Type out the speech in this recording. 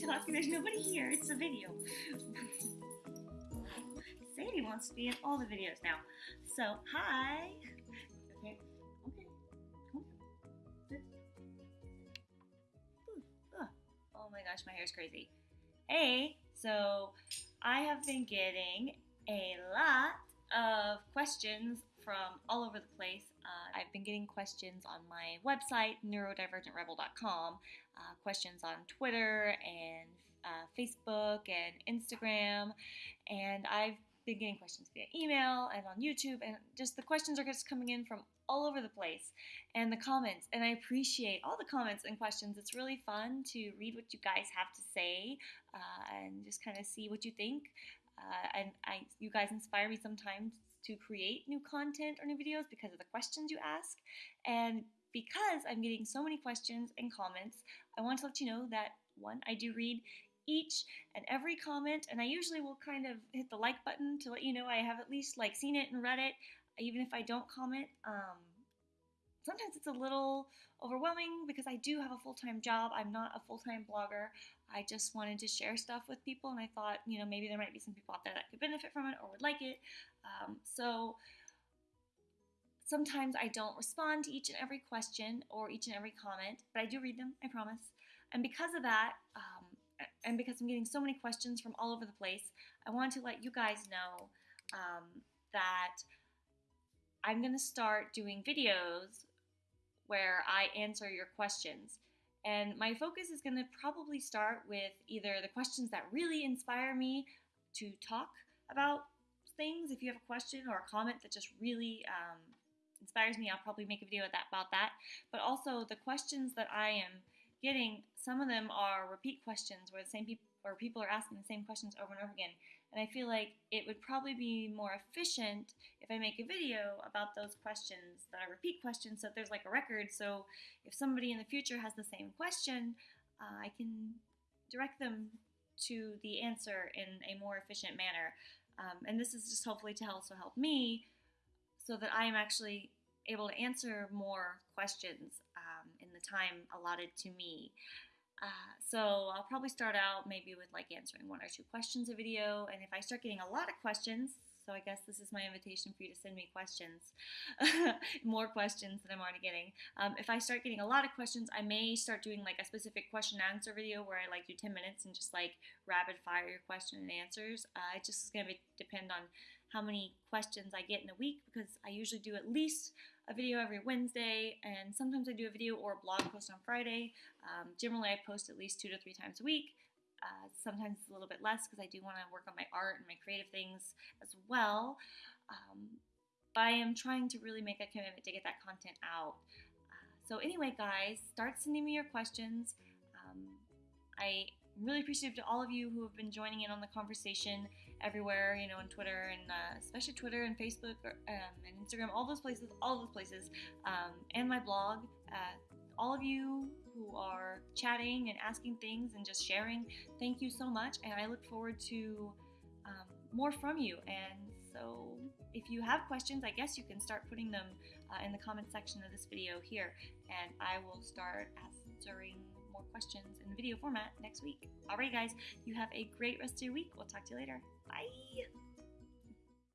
talking. There's nobody here. It's a video. Sadie wants to be in all the videos now. So, hi. Okay. Okay. Oh my gosh, my hair's crazy. Hey, so I have been getting a lot of questions from all over the place. I've been getting questions on my website, neurodivergentrebel.com, uh, questions on Twitter and uh, Facebook and Instagram, and I've been getting questions via email and on YouTube, and just the questions are just coming in from all over the place and the comments and i appreciate all the comments and questions. It's really fun to read what you guys have to say uh, and just kind of see what you think uh, and I, you guys inspire me sometimes to create new content or new videos because of the questions you ask. And because I'm getting so many questions and comments, I want to let you know that one, I do read each and every comment, and I usually will kind of hit the like button to let you know I have at least like seen it and read it, even if I don't comment. Um, sometimes it's a little overwhelming because I do have a full time job. I'm not a full time blogger. I just wanted to share stuff with people, and I thought, you know, maybe there might be some people out there that could benefit from it or would like it. Um, so sometimes I don't respond to each and every question or each and every comment, but I do read them, I promise. And because of that, um, and because I'm getting so many questions from all over the place, I want to let you guys know um, that I'm going to start doing videos where I answer your questions. And my focus is going to probably start with either the questions that really inspire me to talk about things. If you have a question or a comment that just really um, inspires me, I'll probably make a video about that. But also the questions that I am getting, some of them are repeat questions where the same people or people are asking the same questions over and over again. And I feel like it would probably be more efficient if I make a video about those questions that are repeat questions so if there's like a record. So if somebody in the future has the same question, uh, I can direct them to the answer in a more efficient manner. Um, and this is just hopefully to also help me so that I am actually able to answer more questions the time allotted to me. Uh, so I'll probably start out maybe with like answering one or two questions a video, and if I start getting a lot of questions, so I guess this is my invitation for you to send me questions, more questions than I'm already getting. Um, if I start getting a lot of questions, I may start doing like a specific question and answer video where I like do 10 minutes and just like rapid fire your question and answers. Uh, it just is going to depend on how many questions I get in a week because I usually do at least a video every Wednesday and sometimes I do a video or a blog post on Friday. Um, generally, I post at least two to three times a week. Uh, sometimes a little bit less because I do want to work on my art and my creative things as well. Um, but I am trying to really make a commitment to get that content out. Uh, so, anyway, guys, start sending me your questions. Um, I really appreciative to all of you who have been joining in on the conversation everywhere, you know, on Twitter and uh, especially Twitter and Facebook or, um, and Instagram, all those places, all those places, um, and my blog. Uh, all of you who are chatting and asking things and just sharing, thank you so much. And I look forward to um, more from you. And so, if you have questions, I guess you can start putting them uh, in the comment section of this video here, and I will start answering more questions in video format next week. Alright, guys, you have a great rest of your week. We'll talk to you later. Bye.